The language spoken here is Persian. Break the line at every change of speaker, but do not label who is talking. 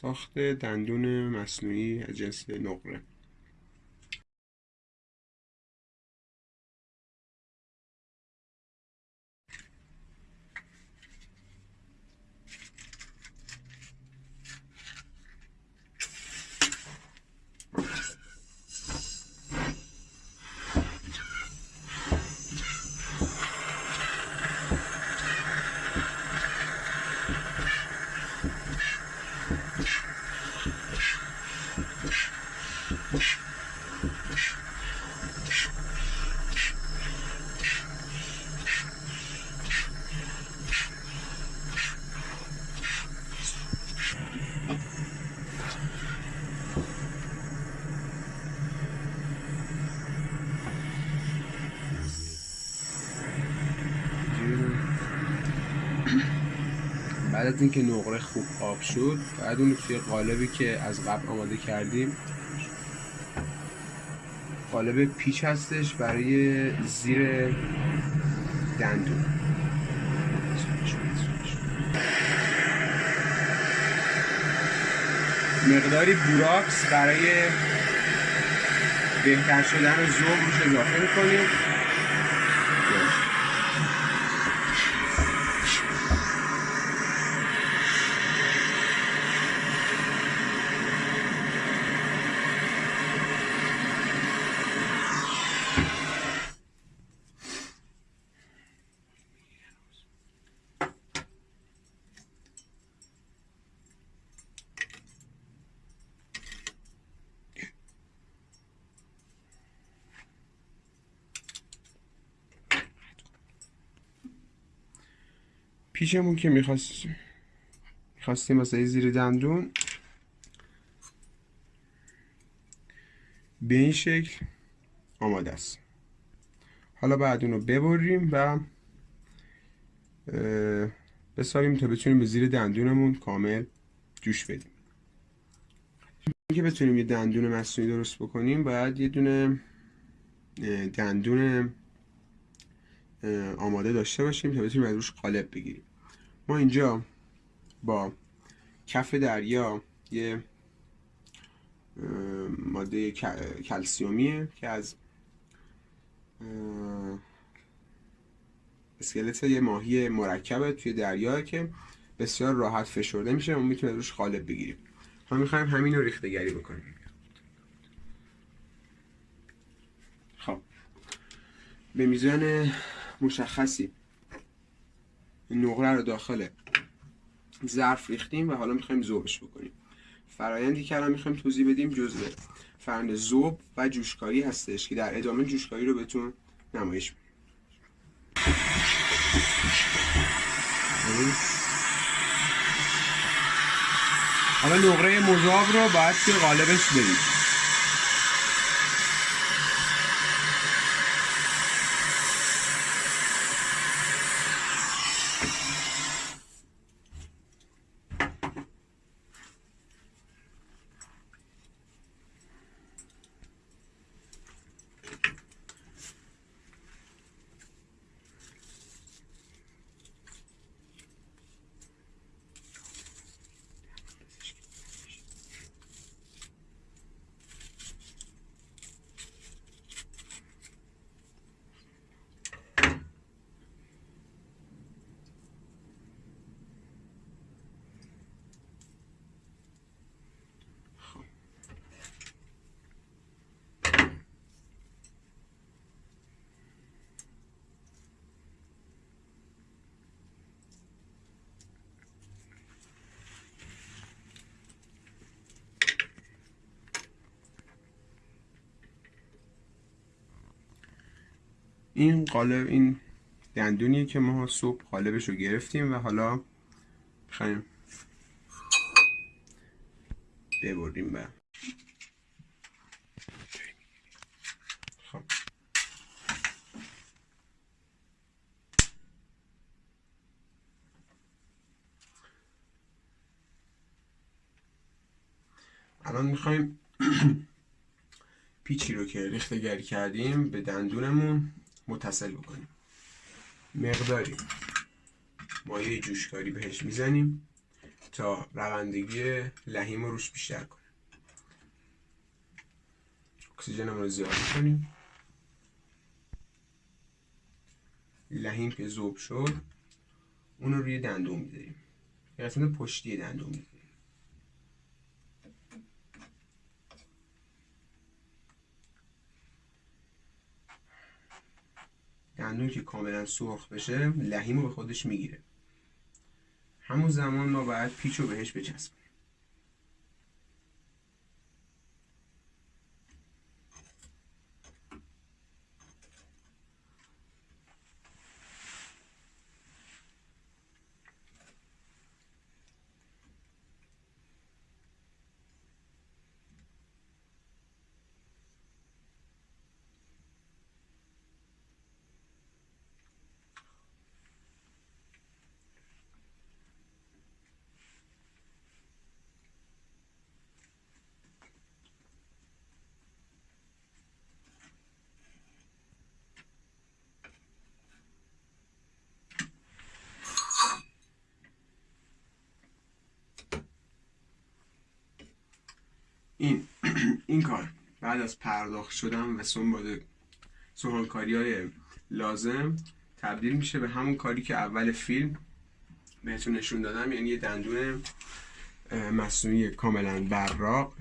ساخت دندون مصنوعی از جنس نقره. Yeah. بعد از اینکه نقره خوب آب شد بعد اون توی قالبی که از قبل آماده کردیم قالب پیچ هستش برای زیر دندون. مقداری بوراکس برای بهتر شدن زوم روش اضافه می‌کنیم. پیشمون که می‌خواستیم. می‌خواستیم واسه زیر دندون به این شکل آماده است. حالا بعد اونو ببریم و بساریم تا بتونیم به زیر دندونمون کامل جوش بدیم. که بتونیم یه دندون مصنوعی درست بکنیم باید یه دونه دندون آماده داشته باشیم تا بتونیم از روش قالب بگیریم. ما اینجا با کف دریا یه ماده کلسیومیه که از اسکلت یه ماهی مرکبه توی دریا که بسیار راحت فشرده میشه و می‌تونیم روش قالب بگیریم ما می‌خوایم همین رو ریخته گری بکنیم. خب. به میزان مشخصی. نقره رو داخل ظرف ریختیم و حالا می‌خوایم ذوبش بکنیم. فرایندی که الان می‌خوایم توضیح بدیم جزء فرند ذوب و جوشکاری هستش که در ادامه جوشکاری رو بهتون نمایش میدیم. حالا نقره مذاب رو باید توی قالبش بریم این قالب این دندونیه که ما صبح قالبش رو گرفتیم و حالا می‌خوایم ببریم به خب. الان می‌خوایم پیچی رو که ریخته گری کردیم به دندونمون متصل بکنیم. مقداری. مایه جوشکاری بهش می‌زنیم تا روندگی لحیم رو روش بیشتر کنه اکسیژن رو زیاد کنیم لحیم که ذوب شد اون رو روی دندون می‌ذاریم. قسمت پشتی دندون می‌ذاریم. دندون که کاملا سرخ بشه لحیم رو به خودش می‌گیره. همون زمان ما باید پیچ رو بهش بچسبیم. این این کار. بعد از پرداخت شدن و سنباد سوهانکاری های لازم تبدیل میشه به همون کاری که اول فیلم بهتون نشون دادم یعنی یه دندون مصنوعی کاملا براق.